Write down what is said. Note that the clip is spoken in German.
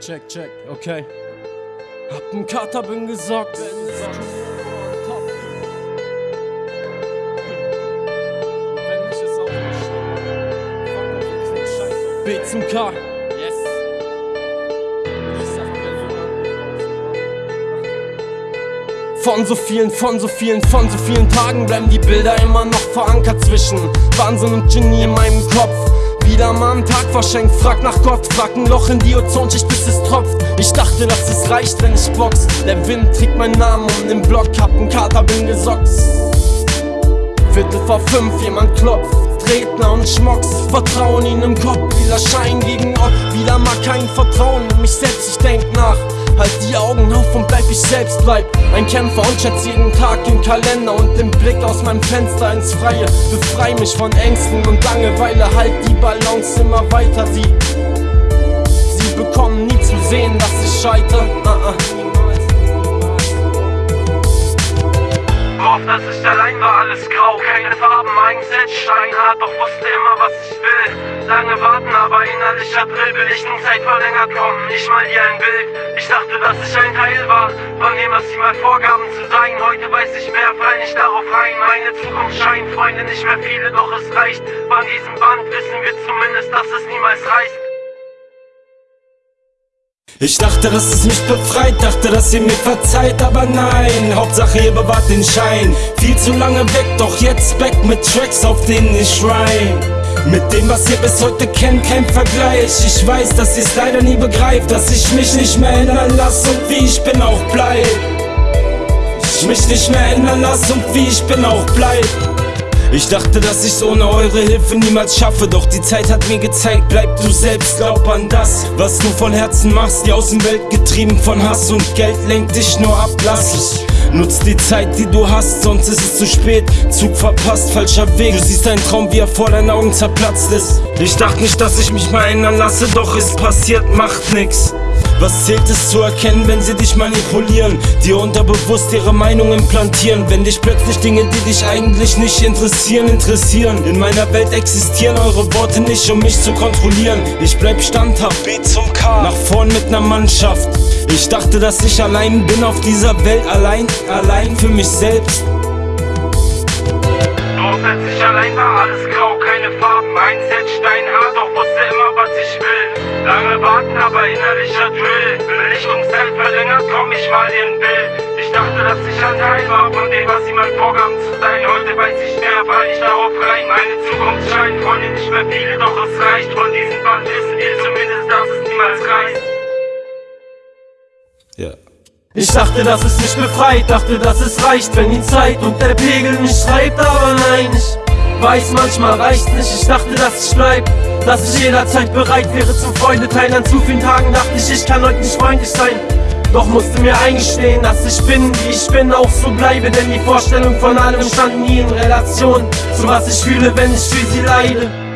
Check, check, okay. Hab n Kater, bin gesockt. B zum K. Yes. Von so vielen, von so vielen, von so vielen Tagen bleiben die Bilder immer noch verankert zwischen Wahnsinn und Genie in meinem Kopf. Wieder mal einen Tag verschenkt, frag nach Gott, frag ein Loch in die Ozonschicht, bis es tropft. Ich dachte, dass es reicht, wenn ich box. Der Wind trägt meinen Namen um den Block, hab n Kater, bin gesockt. Viertel vor fünf, jemand klopft. Redner und Schmocks, Vertrauen ihnen im Kopf, wieder Schein gegen Ort, wieder mal kein Vertrauen in mich selbst, ich denk nach. Halt die Augen auf und bleib ich selbst, bleib ein Kämpfer und schätze jeden Tag im Kalender und den Blick aus meinem Fenster ins Freie. Befrei mich von Ängsten und Langeweile, halt die Balance immer weiter, sie. Sie bekommen nie zu sehen, dass ich scheiter. Uh -uh. Oft, dass ich allein war, alles grau, keine Farben, Mindset steinhart, doch wusste immer, was ich will. Lange warten, aber innerlicher Drill, will ich nun Zeit verlängert kommen, nicht mal hier ein Bild. Ich dachte, dass ich ein Teil war, von dem, was sie mal vorgaben zu sein. Heute weiß ich mehr, fall nicht darauf rein. Meine Zukunft scheint, Freunde, nicht mehr viele, doch es reicht. Von diesem Band wissen wir zumindest, dass es niemals reicht. Ich dachte, dass es mich befreit, dachte, dass ihr mir verzeiht, aber nein, Hauptsache ihr bewahrt den Schein. Viel zu lange weg, doch jetzt back mit Tracks, auf denen ich schreien. Mit dem, was ihr bis heute kennt, kein Vergleich. Ich weiß, dass ihr's leider nie begreift, dass ich mich nicht mehr ändern lass und wie ich bin auch bleib. Ich mich nicht mehr ändern lass und wie ich bin auch bleib. Ich dachte, dass ich's ohne eure Hilfe niemals schaffe, doch die Zeit hat mir gezeigt, bleib du selbst, glaub an das, was du von Herzen machst. Die Außenwelt getrieben von Hass und Geld lenkt dich nur ab, lass ich. Nutz die Zeit, die du hast, sonst ist es zu spät. Zug verpasst, falscher Weg. Du siehst deinen Traum, wie er vor deinen Augen zerplatzt ist. Ich dachte nicht, dass ich mich mal ändern lasse, doch ist passiert, macht nix. Was zählt es zu erkennen, wenn sie dich manipulieren? Dir unterbewusst ihre Meinung implantieren. Wenn dich plötzlich Dinge, die dich eigentlich nicht interessieren, interessieren. In meiner Welt existieren eure Worte nicht, um mich zu kontrollieren. Ich bleib standhaft, B zum K. Nach vorn mit ner Mannschaft. Ich dachte, dass ich allein bin auf dieser Welt, allein, allein für mich selbst. Doch als ich allein war, alles grau, keine Farben, Mindset steinhart, doch wusste immer, was ich will. Lange warten, aber innerlicher Drill. Belichtungszeit verlängert, komm ich mal in Bild. Ich dachte, dass ich ein Teil war von dem, was sie mal vorgaben zu sein. Heute weiß ich mehr, fall ich darauf rein. Meine Zukunft scheint, Freunde nicht mehr viele, doch es reicht. Von diesem Band wissen wir zumindest, dass es niemals reicht. Ja. Ich dachte, dass es mich befreit, dachte, dass es reicht, wenn die Zeit und der Pegel mich schreibt, aber nein, ich weiß, manchmal reicht's nicht. Ich dachte, dass ich bleib, dass ich jederzeit bereit wäre zum Freunde teilen. An zu vielen Tagen dachte ich, ich kann heute nicht freundlich sein. Doch musste mir eingestehen, dass ich bin, wie ich bin, auch so bleibe. Denn die Vorstellung von allem stand nie in Relation zu was ich fühle, wenn ich für sie leide.